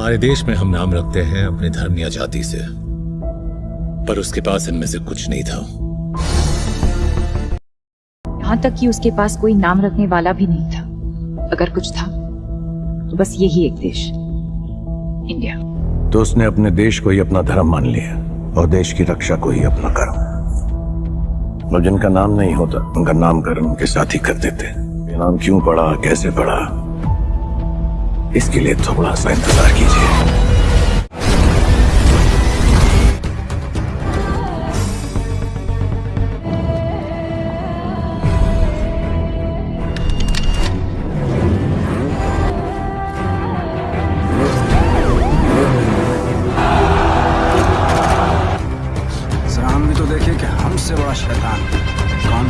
हमारे देश में हम नाम रखते हैं अपने धर्म या जाति से। पर उसके पास इनमें से कुछ नहीं था। यहाँ तक कि उसके पास कोई नाम रखने वाला भी नहीं था। अगर कुछ था तो बस यही एक देश। इंडिया। तो उसने अपने देश को ही अपना धर्म मान लिया और देश की रक्षा को ही अपना कर्म और जिनका नाम नहीं होता उनका नामकरण उनके साथ ही कर देते। नाम क्यों पड़ा कैसे पड़ा? इसके लिए तो थोड़ा सा इंतज़ार कीजिए। तो देखे कि हमसे बड़ा शैतान कौन